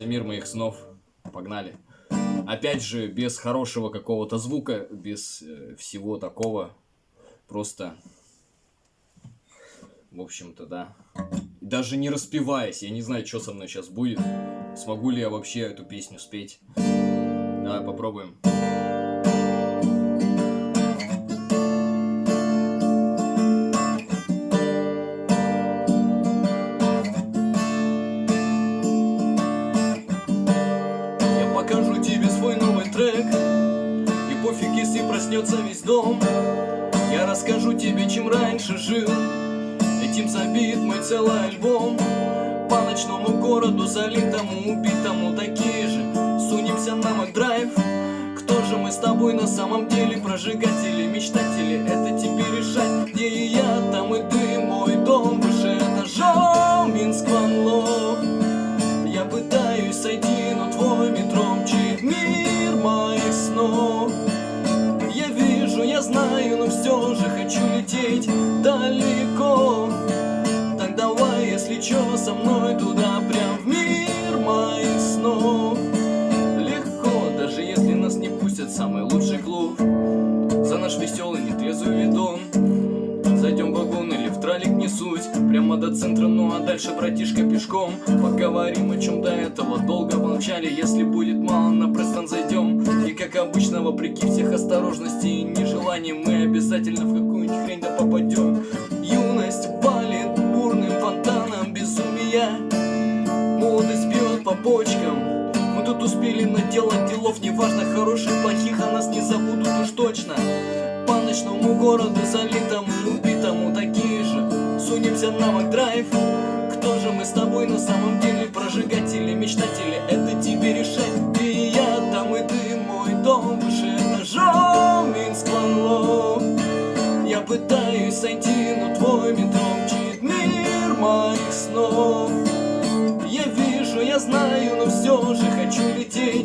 Мир моих снов. Погнали. Опять же, без хорошего какого-то звука, без э, всего такого. Просто... В общем-то, да. Даже не распеваясь, я не знаю, что со мной сейчас будет. Смогу ли я вообще эту песню спеть. Давай попробуем. Я проснется весь дом. Я расскажу тебе, чем раньше жил. Этим забит мой целый альбом. По ночному городу, залитому, убитому Такие же, сунемся на Макдрайв Кто же мы с тобой на самом деле? Прожигатели, мечтатели Это тебе решать, где и я Там и ты, знаю, но все же хочу лететь далеко. Так давай, если чё, со мной туда, прям в мир моих снов. Легко, даже если нас не пустят в самый лучший клуб. За наш веселый нетрезвый видон Зайдем в вагон или в тралик не суть. Прямо до центра, ну а дальше, братишка, пешком. Поговорим о чем до этого долго молчали. Если будет мало, на И как обычно, вопреки всех осторожностей и нежеланий Мы обязательно в какую-нибудь хрень да попадем Юность валит бурным фонтаном безумия Молодость бьет по почкам Мы тут успели наделать делов Неважно, хороших, плохих, а нас не забудут уж точно. По ночному городу залитому, убитому такие же. Сунемся на Макдрайв. Кто же мы с тобой на самом деле? Прожигатели, мечтатели Это тебе решать этажом, Минск, Ван Лох. Я пытаюсь сойти, но твой метро мчит мир моих снов Я вижу, я знаю, но все же хочу лететь